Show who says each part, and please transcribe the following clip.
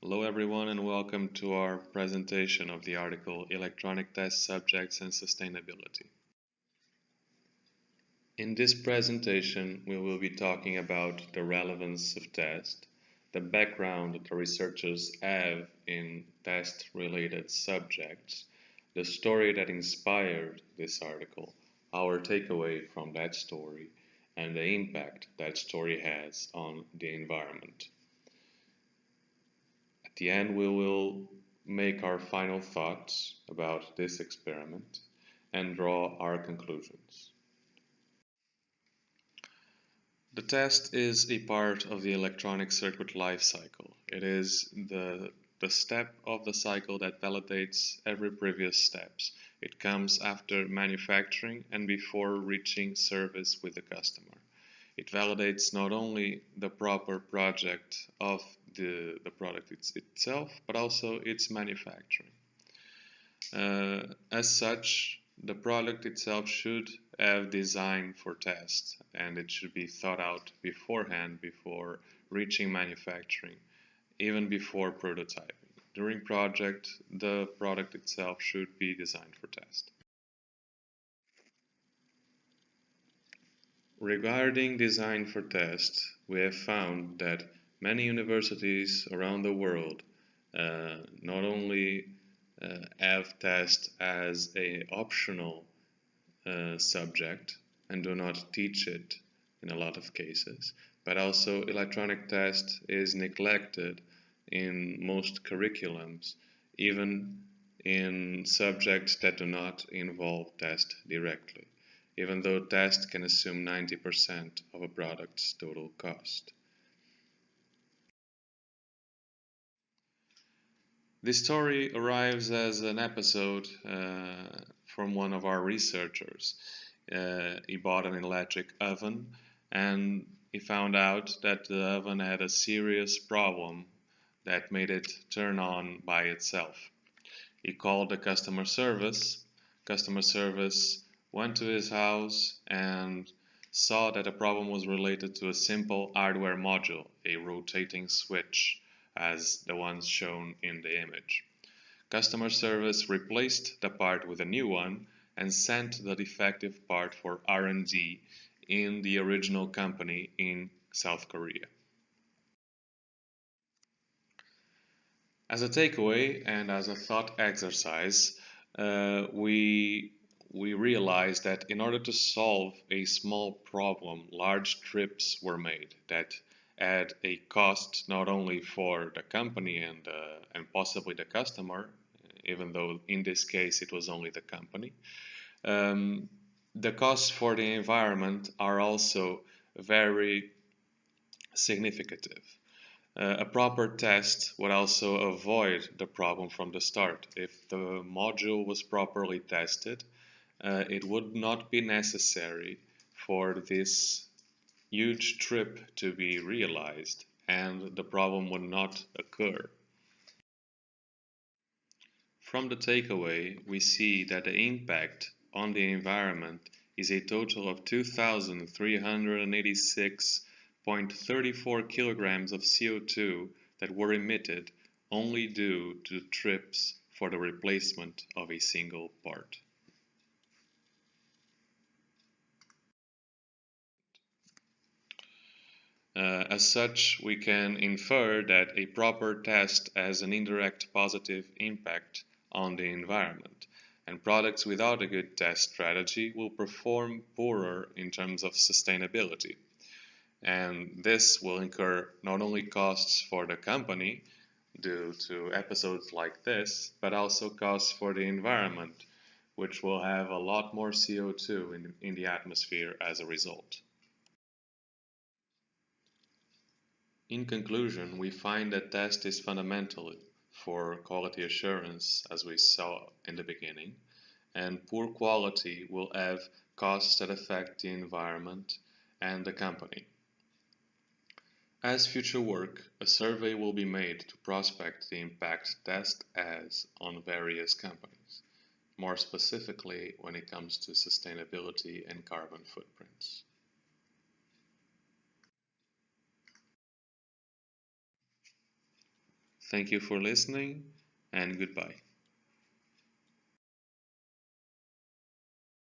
Speaker 1: Hello everyone and welcome to our presentation of the article Electronic Test Subjects and Sustainability. In this presentation we will be talking about the relevance of test, the background that the researchers have in test-related subjects, the story that inspired this article, our takeaway from that story, and the impact that story has on the environment. At the end we will make our final thoughts about this experiment and draw our conclusions. The test is a part of the electronic circuit life cycle. It is the, the step of the cycle that validates every previous steps. It comes after manufacturing and before reaching service with the customer. It validates not only the proper project of the, the product it's, itself, but also its manufacturing. Uh, as such, the product itself should have design for test and it should be thought out beforehand before reaching manufacturing, even before prototyping. During project, the product itself should be designed for test. Regarding design for test, we have found that many universities around the world uh, not only uh, have test as a optional uh, subject and do not teach it in a lot of cases, but also electronic test is neglected in most curriculums, even in subjects that do not involve test directly, even though test can assume 90% of a product's total cost. This story arrives as an episode uh, from one of our researchers. Uh, he bought an electric oven and he found out that the oven had a serious problem that made it turn on by itself. He called the customer service. Customer service went to his house and saw that the problem was related to a simple hardware module, a rotating switch as the ones shown in the image. Customer service replaced the part with a new one and sent the defective part for R&D in the original company in South Korea. As a takeaway and as a thought exercise, uh, we we realized that in order to solve a small problem, large trips were made that at a cost not only for the company and, uh, and possibly the customer, even though in this case it was only the company. Um, the costs for the environment are also very significant. Uh, a proper test would also avoid the problem from the start. If the module was properly tested, uh, it would not be necessary for this huge trip to be realized and the problem would not occur. From the takeaway, we see that the impact on the environment is a total of 2,386.34 kilograms of CO2 that were emitted only due to trips for the replacement of a single part. Uh, as such, we can infer that a proper test has an indirect positive impact on the environment, and products without a good test strategy will perform poorer in terms of sustainability. And this will incur not only costs for the company due to episodes like this, but also costs for the environment, which will have a lot more CO2 in, in the atmosphere as a result. In conclusion, we find that test is fundamental for quality assurance as we saw in the beginning and poor quality will have costs that affect the environment and the company. As future work, a survey will be made to prospect the impact test has on various companies, more specifically when it comes to sustainability and carbon footprints. Thank you for listening and goodbye.